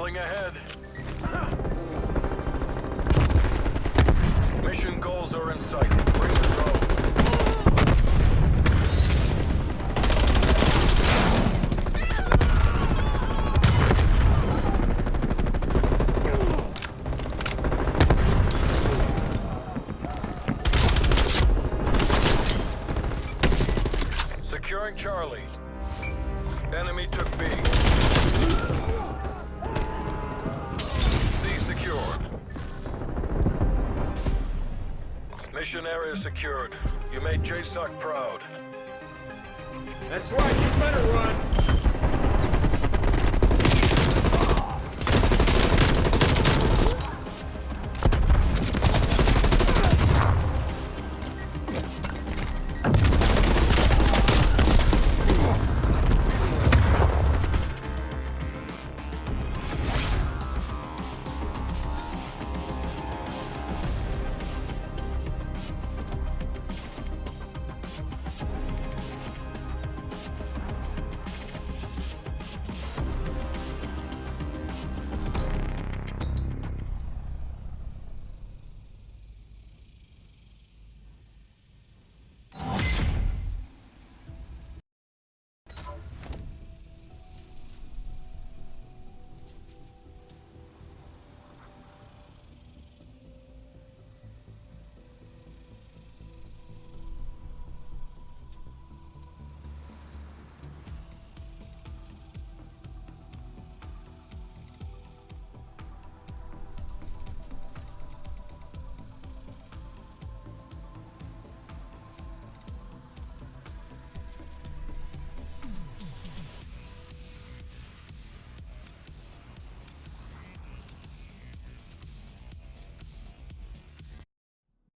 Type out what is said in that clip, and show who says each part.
Speaker 1: We're ahead. Mission goals are in sight. Bring us home. Securing Charlie. Enemy took B. Mission area secured. You made JSOC proud.
Speaker 2: That's right, you better run!